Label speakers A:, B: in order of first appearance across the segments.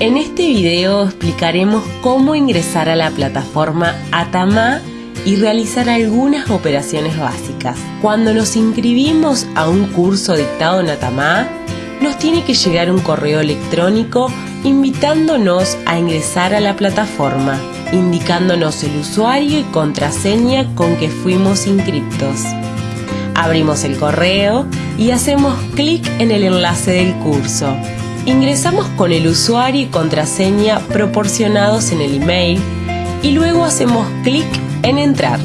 A: En este video explicaremos cómo ingresar a la plataforma Atama y realizar algunas operaciones básicas. Cuando nos inscribimos a un curso dictado en Atama, nos tiene que llegar un correo electrónico invitándonos a ingresar a la plataforma, indicándonos el usuario y contraseña con que fuimos inscriptos. Abrimos el correo y hacemos clic en el enlace del curso. Ingresamos con el usuario y contraseña proporcionados en el email y luego hacemos clic en entrar.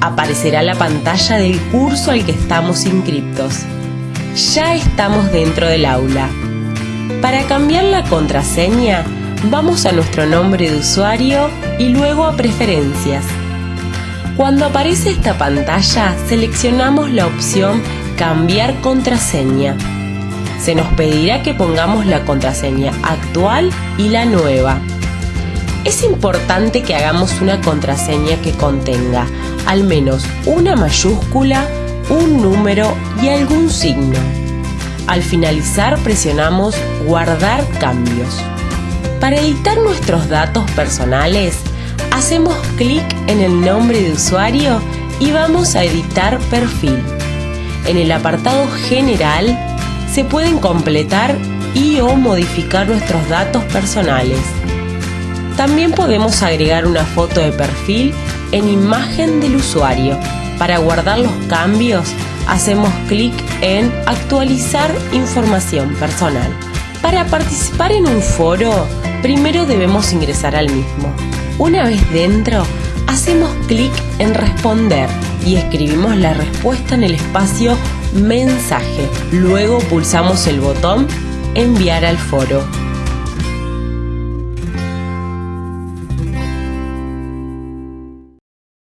A: Aparecerá la pantalla del curso al que estamos inscriptos. Ya estamos dentro del aula. Para cambiar la contraseña, vamos a nuestro nombre de usuario y luego a preferencias. Cuando aparece esta pantalla, seleccionamos la opción Cambiar contraseña se nos pedirá que pongamos la contraseña actual y la nueva. Es importante que hagamos una contraseña que contenga al menos una mayúscula, un número y algún signo. Al finalizar presionamos Guardar cambios. Para editar nuestros datos personales, hacemos clic en el nombre de usuario y vamos a editar perfil. En el apartado General se pueden completar y o modificar nuestros datos personales. También podemos agregar una foto de perfil en imagen del usuario. Para guardar los cambios, hacemos clic en Actualizar información personal. Para participar en un foro, primero debemos ingresar al mismo. Una vez dentro, hacemos clic en Responder y escribimos la respuesta en el espacio mensaje. Luego pulsamos el botón enviar al foro.